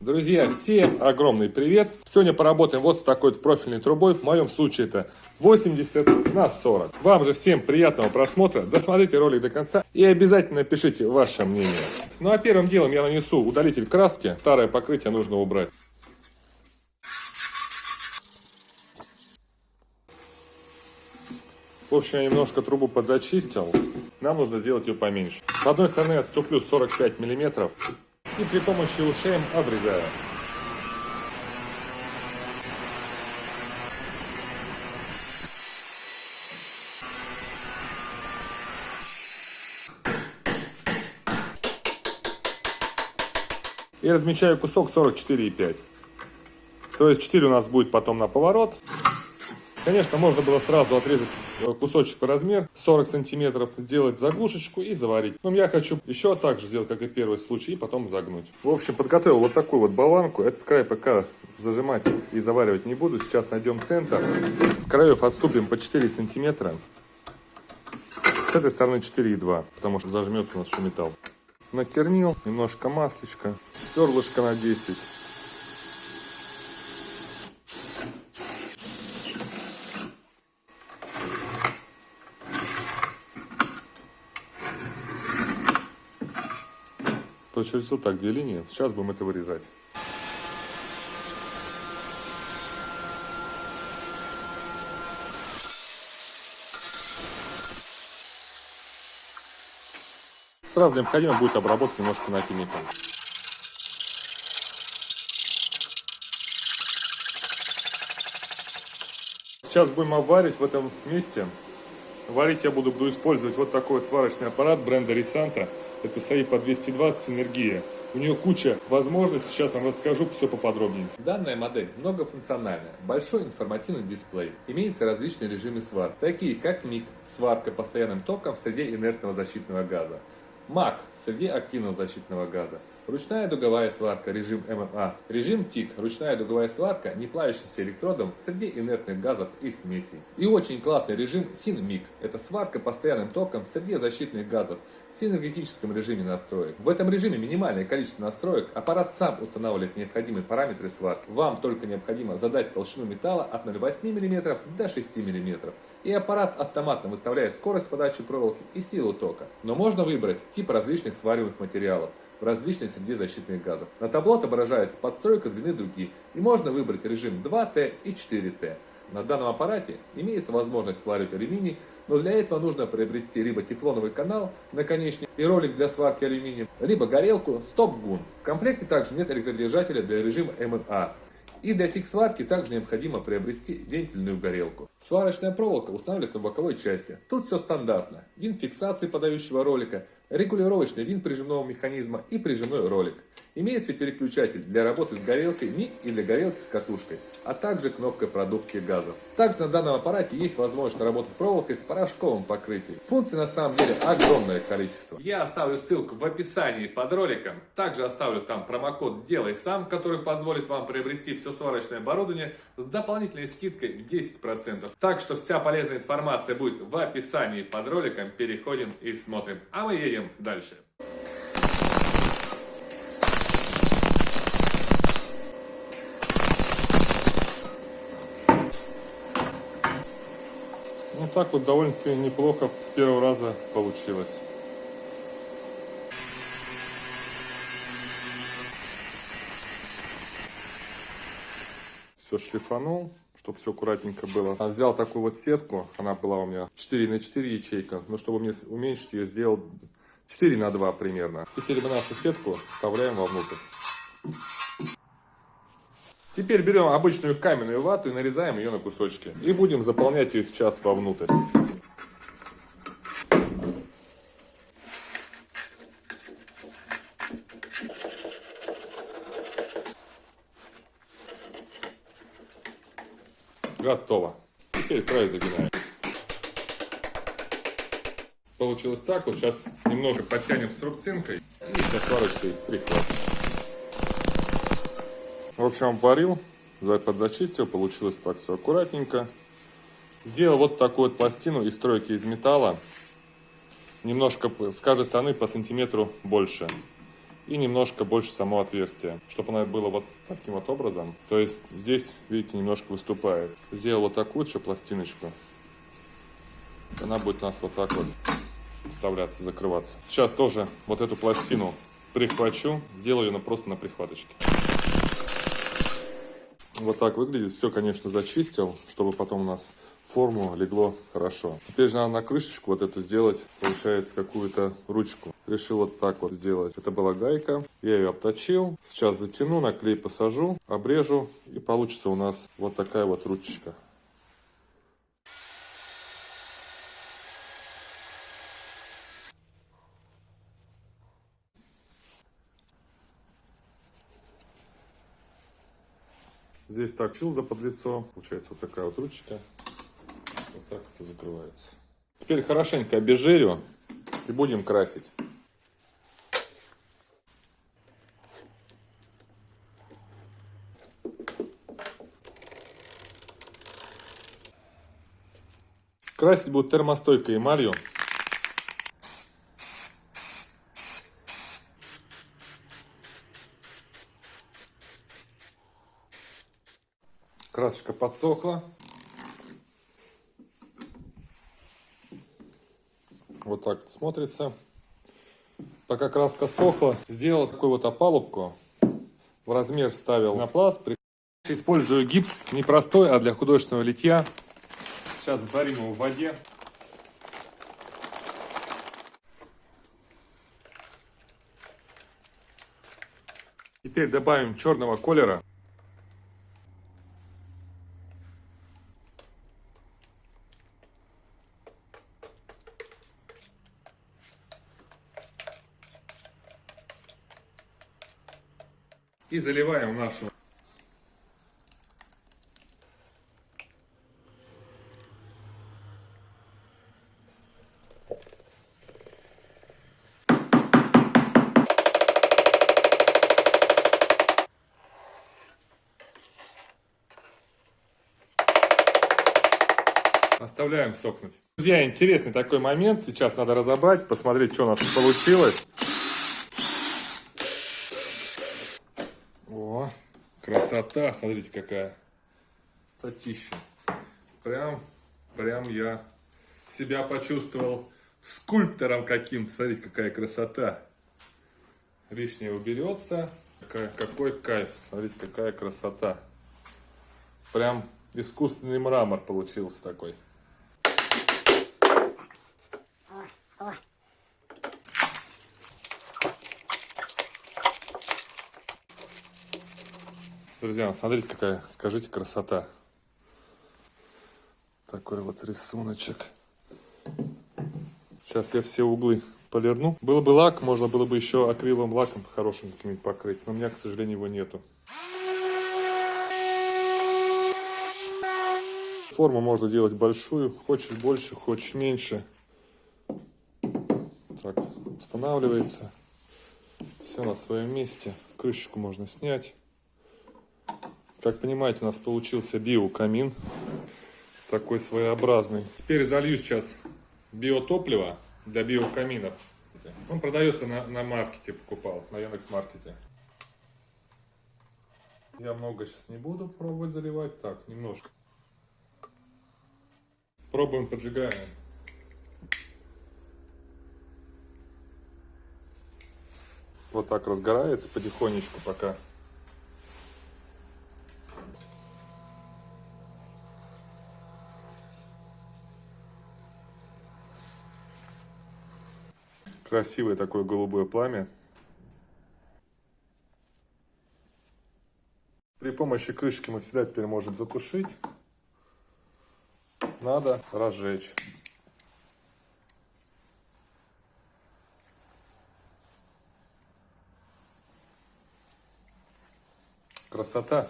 Друзья, всем огромный привет! Сегодня поработаем вот с такой профильной трубой. В моем случае это 80 на 40. Вам же всем приятного просмотра. Досмотрите ролик до конца и обязательно пишите ваше мнение. Ну а первым делом я нанесу удалитель краски. Старое покрытие нужно убрать. В общем, я немножко трубу подзачистил. Нам нужно сделать ее поменьше. С одной стороны отступлю 45 миллиметров и при помощи ушем обрезаю. И размечаю кусок 44,5. То есть 4 у нас будет потом на поворот. Конечно, можно было сразу отрезать э, кусочек в размер 40 сантиметров, сделать заглушечку и заварить. Но я хочу еще так же сделать, как и первый случай, и потом загнуть. В общем, подготовил вот такую вот болванку. Этот край пока зажимать и заваривать не буду. Сейчас найдем центр. С краев отступим по 4 сантиметра. С этой стороны 4,2, потому что зажмется у нас еще металл. Накернил, немножко маслечка, сверлышко на 10. Прочертил так две линии. Сейчас будем это вырезать. Сразу необходимо будет обработать немножко напильником. Сейчас будем обваривать в этом месте. Варить я буду, буду использовать вот такой вот сварочный аппарат бренда Рисанта. Это SAI по 220 энергия. У нее куча возможностей, сейчас вам расскажу все поподробнее. Данная модель многофункциональная, большой информативный дисплей. Имеются различные режимы сварки, такие как МИГ, сварка постоянным током в среде инертного защитного газа. МАК – среде активного защитного газа. Ручная дуговая сварка, режим ММА. Режим ТИК – ручная дуговая сварка не плавящимся электродом в среде инертных газов и смесей. И очень классный режим СИН-МИГ – это сварка постоянным током в среде защитных газов в синергетическом режиме настроек. В этом режиме минимальное количество настроек, аппарат сам устанавливает необходимые параметры сварки. Вам только необходимо задать толщину металла от 0,8 мм до 6 мм. И аппарат автоматно выставляет скорость подачи проволоки и силу тока. Но можно выбрать тип различных свариваемых материалов в различной среде защитных газов. На табло отображается подстройка длины дуги и можно выбрать режим 2Т и 4Т. На данном аппарате имеется возможность сваривать алюминий, но для этого нужно приобрести либо тефлоновый канал, наконечник и ролик для сварки алюминия, либо горелку стоп-гун. В комплекте также нет электродержателя для режима МНА. И для тик-сварки также необходимо приобрести вентильную горелку. Сварочная проволока устанавливается в боковой части. Тут все стандартно. Винт фиксации подающего ролика, регулировочный винт прижимного механизма и прижимной ролик. Имеется переключатель для работы с горелкой МИГ и для горелки с катушкой, а также кнопка продувки газов. Также на данном аппарате есть возможность работать проволокой с порошковым покрытием. Функций на самом деле огромное количество. Я оставлю ссылку в описании под роликом. Также оставлю там промокод «Делай сам», который позволит вам приобрести все сварочное оборудование с дополнительной скидкой в 10%. Так что вся полезная информация будет в описании под роликом. Переходим и смотрим. А мы едем дальше. Ну так вот довольно-таки неплохо с первого раза получилось. Все шлифанул, чтобы все аккуратненько было. А взял такую вот сетку, она была у меня 4 на 4 ячейка, но чтобы мне уменьшить ее, сделал 4 на 2 примерно. Теперь мы нашу сетку вставляем вовнутрь. Теперь берем обычную каменную вату и нарезаем ее на кусочки. И будем заполнять ее сейчас вовнутрь. Готово. Теперь край загинаем. Получилось так. Вот сейчас немножко подтянем струбцинкой и со сварочкой прихватим. В общем, обварил, подзачистил, получилось так все аккуратненько. Сделал вот такую вот пластину из стройки из металла. Немножко с каждой стороны по сантиметру больше. и немножко больше само отверстие, чтобы оно было вот таким вот образом. То есть здесь, видите, немножко выступает. Сделал вот такую еще пластиночку. Она будет у нас вот так вот вставляться, закрываться. Сейчас тоже вот эту пластину прихвачу, сделаю ее просто на прихваточке. Вот так выглядит. Все, конечно, зачистил, чтобы потом у нас форму легло хорошо. Теперь же надо на крышечку вот эту сделать, получается, какую-то ручку. Решил вот так вот сделать. Это была гайка, я ее обточил. Сейчас затяну, на клей посажу, обрежу, и получится у нас вот такая вот ручечка. Здесь так за под лицо. Получается вот такая вот ручка. Вот так это закрывается. Теперь хорошенько обезжирю и будем красить. Красить будет термостойкой эмалью. Красочка подсохла. Вот так смотрится. Пока краска сохла, сделал такую вот опалубку. В размер вставил на пласт. Использую гипс не простой, а для художественного литья. Сейчас зарим его в воде. Теперь добавим черного колера. И заливаем нашу Оставляем сохнуть. Друзья, интересный такой момент. Сейчас надо разобрать, посмотреть, что у нас получилось. Красота, смотрите какая. Красотища. Прям, прям я себя почувствовал скульптором каким. Смотрите, какая красота. Лишнее уберется. Какая, какой кайф. Смотрите, какая красота. Прям искусственный мрамор получился такой. Друзья, смотрите, какая, скажите, красота. Такой вот рисуночек. Сейчас я все углы полирну. Было бы лак, можно было бы еще акриловым лаком хорошим каким-нибудь покрыть, но у меня, к сожалению, его нету. Форму можно делать большую, хочешь больше, хочешь меньше. Так, устанавливается. Все на своем месте. Крышечку можно снять. Как понимаете, у нас получился биокамин. Такой своеобразный. Теперь залью сейчас биотопливо для биокаминов. Он продается на, на маркете, покупал, на Яндекс.Маркете. Я много сейчас не буду пробовать заливать. Так, немножко. Пробуем, поджигаем. Вот так разгорается потихонечку пока. Красивое такое голубое пламя. При помощи крышки мы всегда теперь можем затушить. Надо разжечь. Красота.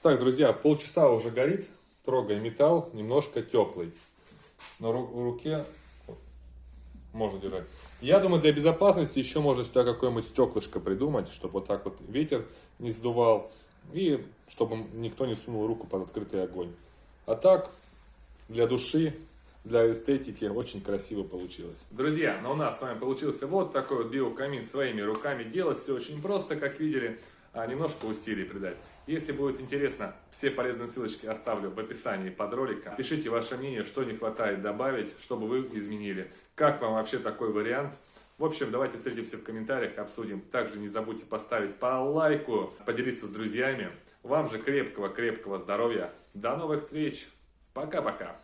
Так, друзья, полчаса уже горит. Трогай металл, немножко теплый. На руке можно держать. Я думаю, для безопасности еще можно сюда какое-нибудь стеклышко придумать, чтобы вот так вот ветер не сдувал. И чтобы никто не сунул руку под открытый огонь. А так, для души, для эстетики очень красиво получилось. Друзья, ну у нас с вами получился вот такой вот биокамин своими руками. Делать все очень просто, как видели, немножко усилий придать. Если будет интересно, все полезные ссылочки оставлю в описании под роликом. Пишите ваше мнение, что не хватает добавить, чтобы вы изменили. Как вам вообще такой вариант? В общем, давайте встретимся в комментариях, обсудим. Также не забудьте поставить по лайку, поделиться с друзьями. Вам же крепкого-крепкого здоровья. До новых встреч. Пока-пока.